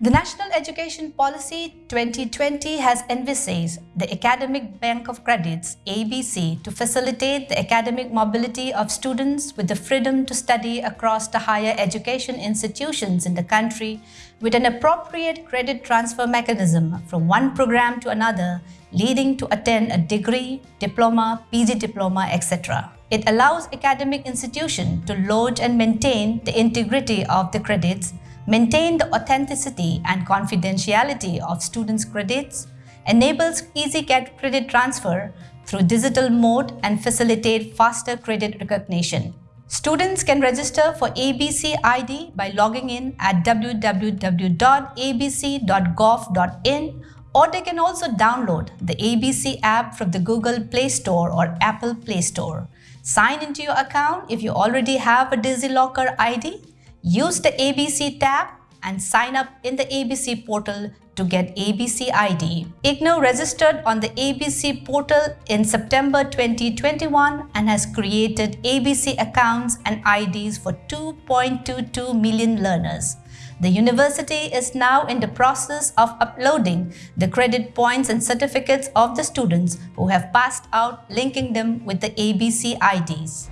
The National Education Policy 2020 has envisaged the Academic Bank of Credits ABC to facilitate the academic mobility of students with the freedom to study across the higher education institutions in the country with an appropriate credit transfer mechanism from one program to another leading to attend a degree, diploma, PG diploma, etc. It allows academic institutions to load and maintain the integrity of the credits maintain the authenticity and confidentiality of students' credits, enables easy credit transfer through digital mode and facilitate faster credit recognition. Students can register for ABC ID by logging in at www.abc.gov.in or they can also download the ABC app from the Google Play Store or Apple Play Store. Sign into your account if you already have a DigiLocker ID Use the ABC tab and sign up in the ABC portal to get ABC ID. IGNOU registered on the ABC portal in September 2021 and has created ABC accounts and IDs for 2.22 million learners. The university is now in the process of uploading the credit points and certificates of the students who have passed out linking them with the ABC IDs.